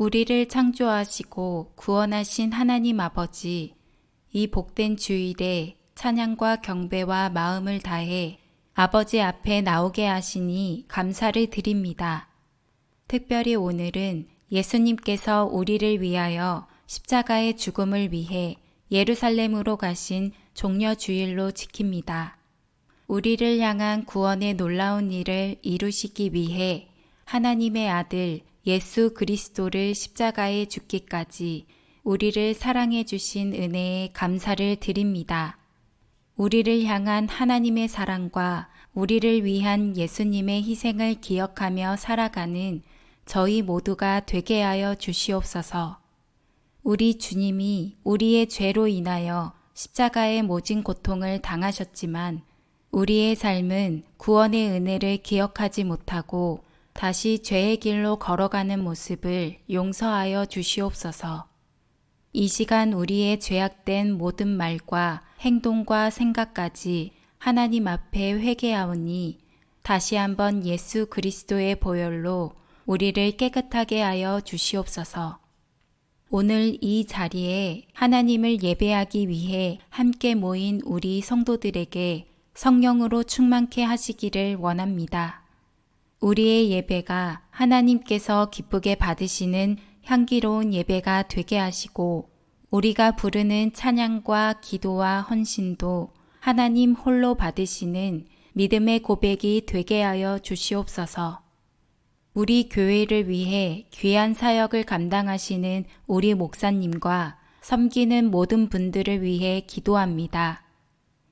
우리를 창조하시고 구원하신 하나님 아버지, 이 복된 주일에 찬양과 경배와 마음을 다해 아버지 앞에 나오게 하시니 감사를 드립니다. 특별히 오늘은 예수님께서 우리를 위하여 십자가의 죽음을 위해 예루살렘으로 가신 종려 주일로 지킵니다. 우리를 향한 구원의 놀라운 일을 이루시기 위해 하나님의 아들 예수 그리스도를 십자가에 죽기까지 우리를 사랑해 주신 은혜에 감사를 드립니다. 우리를 향한 하나님의 사랑과 우리를 위한 예수님의 희생을 기억하며 살아가는 저희 모두가 되게 하여 주시옵소서. 우리 주님이 우리의 죄로 인하여 십자가의 모진 고통을 당하셨지만 우리의 삶은 구원의 은혜를 기억하지 못하고 다시 죄의 길로 걸어가는 모습을 용서하여 주시옵소서. 이 시간 우리의 죄악된 모든 말과 행동과 생각까지 하나님 앞에 회개하오니 다시 한번 예수 그리스도의 보혈로 우리를 깨끗하게 하여 주시옵소서. 오늘 이 자리에 하나님을 예배하기 위해 함께 모인 우리 성도들에게 성령으로 충만케 하시기를 원합니다. 우리의 예배가 하나님께서 기쁘게 받으시는 향기로운 예배가 되게 하시고 우리가 부르는 찬양과 기도와 헌신도 하나님 홀로 받으시는 믿음의 고백이 되게 하여 주시옵소서. 우리 교회를 위해 귀한 사역을 감당하시는 우리 목사님과 섬기는 모든 분들을 위해 기도합니다.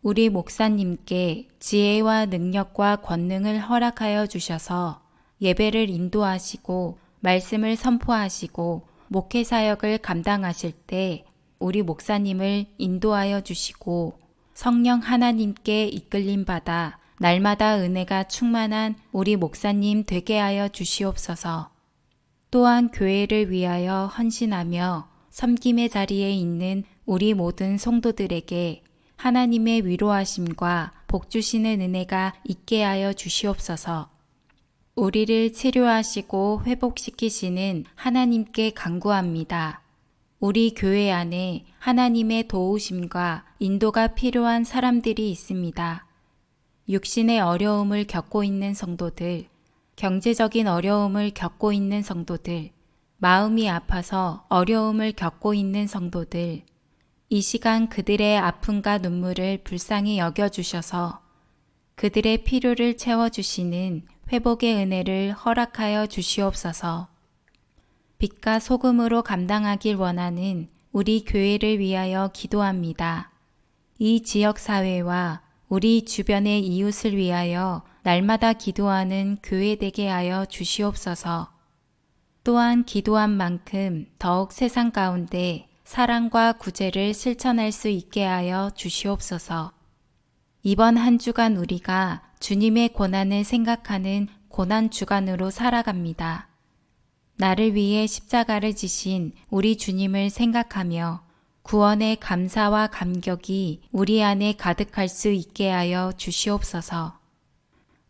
우리 목사님께 지혜와 능력과 권능을 허락하여 주셔서 예배를 인도하시고 말씀을 선포하시고 목회 사역을 감당하실 때 우리 목사님을 인도하여 주시고 성령 하나님께 이끌림 받아 날마다 은혜가 충만한 우리 목사님 되게 하여 주시옵소서. 또한 교회를 위하여 헌신하며 섬김의 자리에 있는 우리 모든 성도들에게 하나님의 위로하심과 복 주시는 은혜가 있게 하여 주시옵소서. 우리를 치료하시고 회복시키시는 하나님께 간구합니다. 우리 교회 안에 하나님의 도우심과 인도가 필요한 사람들이 있습니다. 육신의 어려움을 겪고 있는 성도들, 경제적인 어려움을 겪고 있는 성도들, 마음이 아파서 어려움을 겪고 있는 성도들, 이 시간 그들의 아픔과 눈물을 불쌍히 여겨주셔서 그들의 필요를 채워주시는 회복의 은혜를 허락하여 주시옵소서. 빛과 소금으로 감당하길 원하는 우리 교회를 위하여 기도합니다. 이 지역 사회와 우리 주변의 이웃을 위하여 날마다 기도하는 교회 되게 하여 주시옵소서. 또한 기도한 만큼 더욱 세상 가운데 사랑과 구제를 실천할 수 있게 하여 주시옵소서. 이번 한 주간 우리가 주님의 고난을 생각하는 고난 주간으로 살아갑니다. 나를 위해 십자가를 지신 우리 주님을 생각하며 구원의 감사와 감격이 우리 안에 가득할 수 있게 하여 주시옵소서.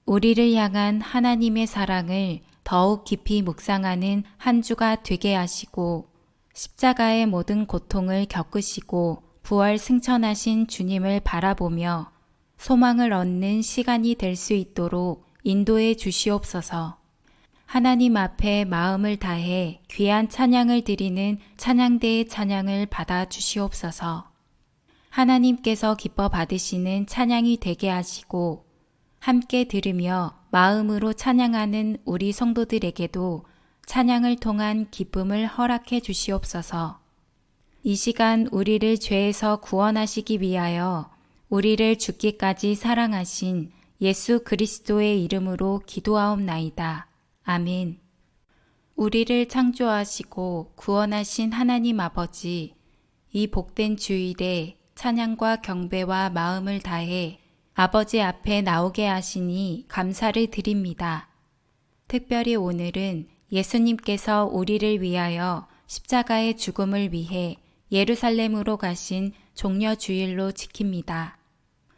우리를 향한 하나님의 사랑을 더욱 깊이 묵상하는 한 주가 되게 하시고 십자가의 모든 고통을 겪으시고 부활 승천하신 주님을 바라보며 소망을 얻는 시간이 될 수 있도록 인도해 주시옵소서. 하나님 앞에 마음을 다해 귀한 찬양을 드리는 찬양대의 찬양을 받아 주시옵소서. 하나님께서 기뻐 받으시는 찬양이 되게 하시고 함께 들으며 마음으로 찬양하는 우리 성도들에게도 찬양을 통한 기쁨을 허락해 주시옵소서. 이 시간 우리를 죄에서 구원하시기 위하여 우리를 죽기까지 사랑하신 예수 그리스도의 이름으로 기도하옵나이다. 아멘. 우리를 창조하시고 구원하신 하나님 아버지, 이 복된 주일에 찬양과 경배와 마음을 다해 아버지 앞에 나오게 하시니 감사를 드립니다. 특별히 오늘은 예수님께서 우리를 위하여 십자가의 죽음을 위해 예루살렘으로 가신 종려 주일로 지킵니다.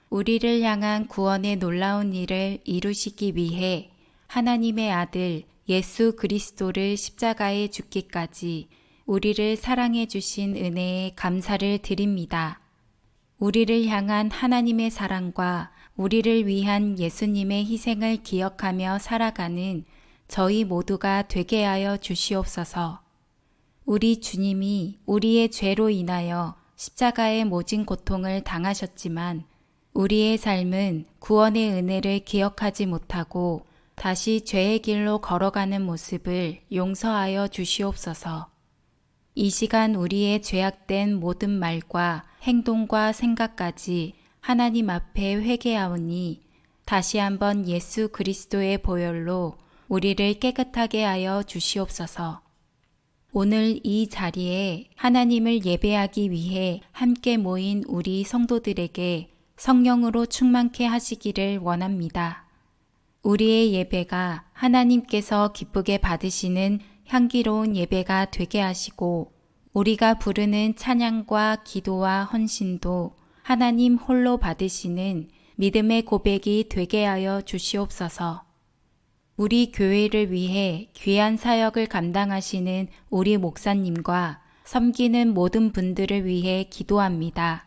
우리를 향한 구원의 놀라운 일을 이루시기 위해 하나님의 아들 예수 그리스도를 십자가에 죽기까지 우리를 사랑해 주신 은혜에 감사를 드립니다. 우리를 향한 하나님의 사랑과 우리를 위한 예수님의 희생을 기억하며 살아가는 저희 모두가 되게 하여 주시옵소서. 우리 주님이 우리의 죄로 인하여 십자가의 모진 고통을 당하셨지만 우리의 삶은 구원의 은혜를 기억하지 못하고 다시 죄의 길로 걸어가는 모습을 용서하여 주시옵소서. 이 시간 우리의 죄악된 모든 말과 행동과 생각까지 하나님 앞에 회개하오니 다시 한번 예수 그리스도의 보혈로 우리를 깨끗하게 하여 주시옵소서. 오늘 이 자리에 하나님을 예배하기 위해 함께 모인 우리 성도들에게 성령으로 충만케 하시기를 원합니다. 우리의 예배가 하나님께서 기쁘게 받으시는 향기로운 예배가 되게 하시고 우리가 부르는 찬양과 기도와 헌신도 하나님 홀로 받으시는 믿음의 고백이 되게 하여 주시옵소서. 우리 교회를 위해 귀한 사역을 감당하시는 우리 목사님과 섬기는 모든 분들을 위해 기도합니다.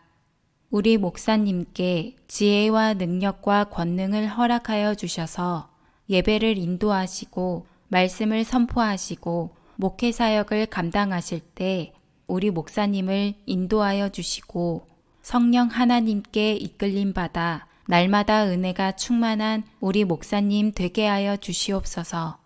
우리 목사님께 지혜와 능력과 권능을 허락하여 주셔서 예배를 인도하시고 말씀을 선포하시고 목회 사역을 감당하실 때 우리 목사님을 인도하여 주시고 성령 하나님께 이끌림 받아 날마다 은혜가 충만한 우리 목사님 되게 하여 주시옵소서.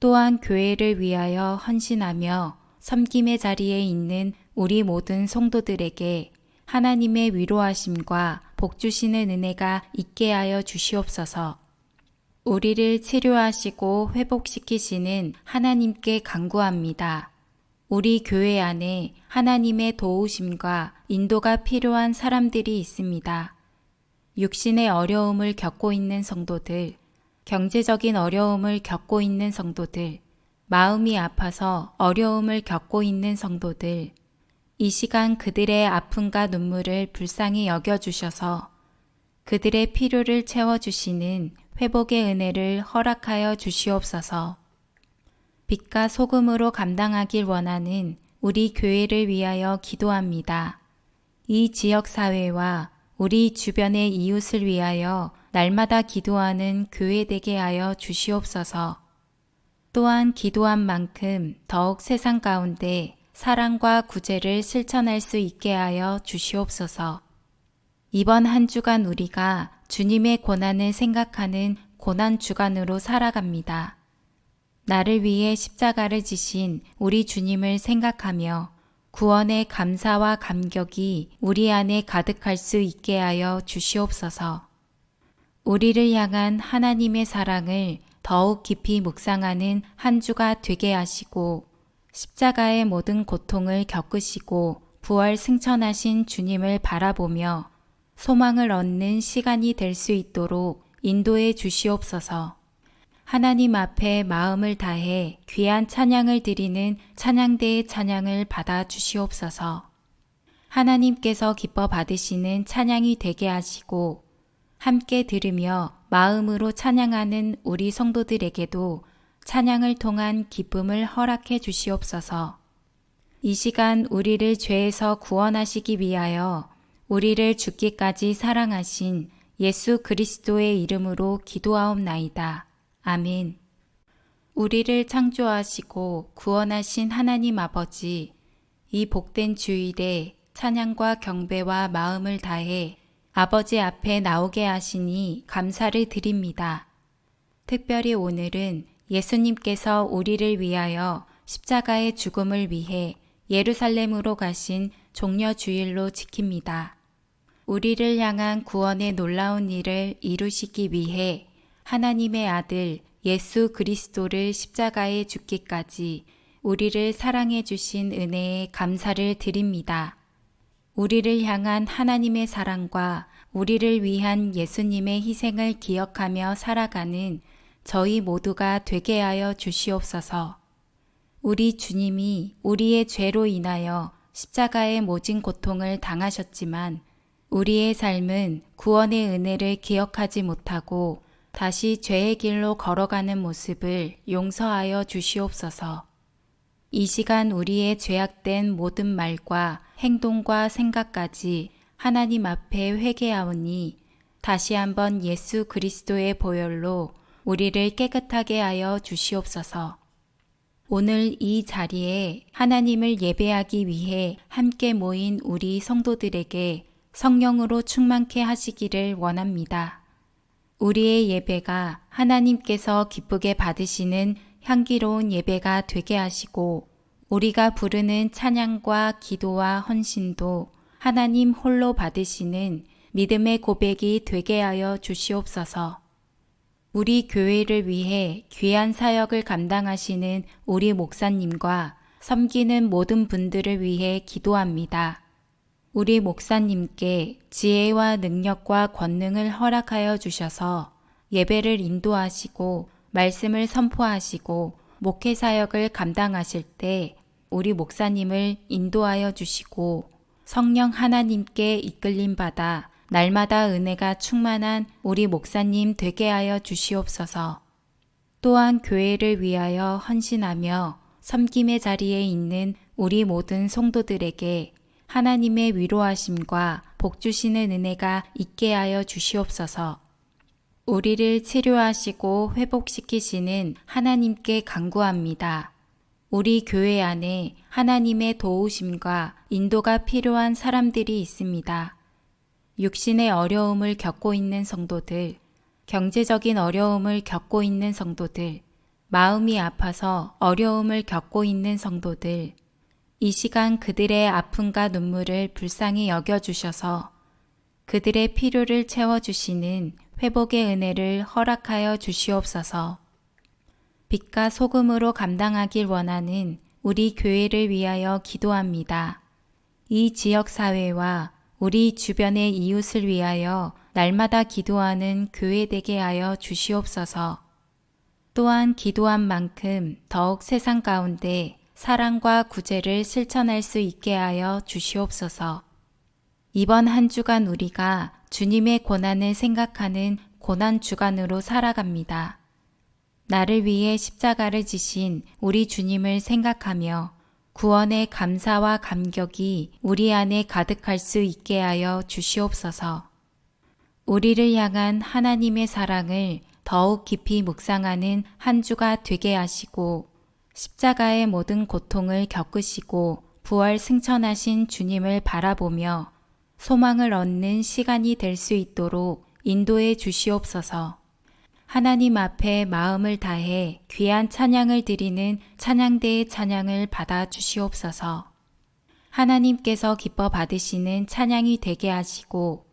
또한 교회를 위하여 헌신하며 섬김의 자리에 있는 우리 모든 성도들에게 하나님의 위로하심과 복 주시는 은혜가 있게 하여 주시옵소서. 우리를 치료하시고 회복시키시는 하나님께 간구합니다. 우리 교회 안에 하나님의 도우심과 인도가 필요한 사람들이 있습니다. 육신의 어려움을 겪고 있는 성도들, 경제적인 어려움을 겪고 있는 성도들, 마음이 아파서 어려움을 겪고 있는 성도들, 이 시간 그들의 아픔과 눈물을 불쌍히 여겨주셔서 그들의 필요를 채워주시는 회복의 은혜를 허락하여 주시옵소서. 빛과 소금으로 감당하길 원하는 우리 교회를 위하여 기도합니다. 이 지역 사회와 우리 주변의 이웃을 위하여 날마다 기도하는 교회 되게 하여 주시옵소서. 또한 기도한 만큼 더욱 세상 가운데 사랑과 구제를 실천할 수 있게 하여 주시옵소서. 이번 한 주간 우리가 주님의 고난을 생각하는 고난 주간으로 살아갑니다. 나를 위해 십자가를 지신 우리 주님을 생각하며 구원의 감사와 감격이 우리 안에 가득할 수 있게 하여 주시옵소서. 우리를 향한 하나님의 사랑을 더욱 깊이 묵상하는 한 주가 되게 하시고 십자가의 모든 고통을 겪으시고 부활 승천하신 주님을 바라보며 소망을 얻는 시간이 될 수 있도록 인도해 주시옵소서. 하나님 앞에 마음을 다해 귀한 찬양을 드리는 찬양대의 찬양을 받아 주시옵소서. 하나님께서 기뻐 받으시는 찬양이 되게 하시고 함께 들으며 마음으로 찬양하는 우리 성도들에게도 찬양을 통한 기쁨을 허락해 주시옵소서. 이 시간 우리를 죄에서 구원하시기 위하여 우리를 죽기까지 사랑하신 예수 그리스도의 이름으로 기도하옵나이다. 아멘. 우리를 창조하시고 구원하신 하나님 아버지, 이 복된 주일에 찬양과 경배와 마음을 다해 아버지 앞에 나오게 하시니 감사를 드립니다. 특별히 오늘은 예수님께서 우리를 위하여 십자가의 죽음을 위해 예루살렘으로 가신 종려 주일로 지킵니다. 우리를 향한 구원의 놀라운 일을 이루시기 위해 하나님의 아들 예수 그리스도를 십자가에 죽기까지 우리를 사랑해 주신 은혜에 감사를 드립니다. 우리를 향한 하나님의 사랑과 우리를 위한 예수님의 희생을 기억하며 살아가는 저희 모두가 되게 하여 주시옵소서. 우리 주님이 우리의 죄로 인하여 십자가의 모진 고통을 당하셨지만 우리의 삶은 구원의 은혜를 기억하지 못하고 다시 죄의 길로 걸어가는 모습을 용서하여 주시옵소서. 이 시간 우리의 죄악된 모든 말과 행동과 생각까지 하나님 앞에 회개하오니 다시 한번 예수 그리스도의 보혈로 우리를 깨끗하게 하여 주시옵소서. 오늘 이 자리에 하나님을 예배하기 위해 함께 모인 우리 성도들에게 성령으로 충만케 하시기를 원합니다. 우리의 예배가 하나님께서 기쁘게 받으시는 향기로운 예배가 되게 하시고 우리가 부르는 찬양과 기도와 헌신도 하나님 홀로 받으시는 믿음의 고백이 되게 하여 주시옵소서. 우리 교회를 위해 귀한 사역을 감당하시는 우리 목사님과 섬기는 모든 분들을 위해 기도합니다. 우리 목사님께 지혜와 능력과 권능을 허락하여 주셔서 예배를 인도하시고 말씀을 선포하시고 목회 사역을 감당하실 때 우리 목사님을 인도하여 주시고 성령 하나님께 이끌림 받아 날마다 은혜가 충만한 우리 목사님 되게 하여 주시옵소서. 또한 교회를 위하여 헌신하며 섬김의 자리에 있는 우리 모든 성도들에게 하나님의 위로하심과 복 주시는 은혜가 있게 하여 주시옵소서. 우리를 치료하시고 회복시키시는 하나님께 간구합니다. 우리 교회 안에 하나님의 도우심과 인도가 필요한 사람들이 있습니다. 육신의 어려움을 겪고 있는 성도들, 경제적인 어려움을 겪고 있는 성도들, 마음이 아파서 어려움을 겪고 있는 성도들, 이 시간 그들의 아픔과 눈물을 불쌍히 여겨주셔서 그들의 필요를 채워주시는 회복의 은혜를 허락하여 주시옵소서. 빛과 소금으로 감당하길 원하는 우리 교회를 위하여 기도합니다. 이 지역 사회와 우리 주변의 이웃을 위하여 날마다 기도하는 교회 되게 하여 주시옵소서. 또한 기도한 만큼 더욱 세상 가운데 사랑과 구제를 실천할 수 있게 하여 주시옵소서. 이번 한 주간 우리가 주님의 고난을 생각하는 고난 주간으로 살아갑니다. 나를 위해 십자가를 지신 우리 주님을 생각하며 구원의 감사와 감격이 우리 안에 가득할 수 있게 하여 주시옵소서. 우리를 향한 하나님의 사랑을 더욱 깊이 묵상하는 한 주가 되게 하시고 십자가의 모든 고통을 겪으시고 부활 승천하신 주님을 바라보며 소망을 얻는 시간이 될 수 있도록 인도해 주시옵소서. 하나님 앞에 마음을 다해 귀한 찬양을 드리는 찬양대의 찬양을 받아 주시옵소서. 하나님께서 기뻐 받으시는 찬양이 되게 하시고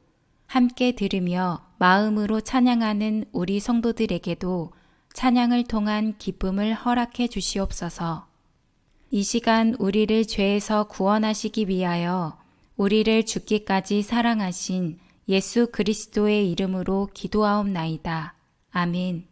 함께 들으며 마음으로 찬양하는 우리 성도들에게도 찬양을 통한 기쁨을 허락해 주시옵소서. 이 시간 우리를 죄에서 구원하시기 위하여 우리를 죽기까지 사랑하신 예수 그리스도의 이름으로 기도하옵나이다. 아멘.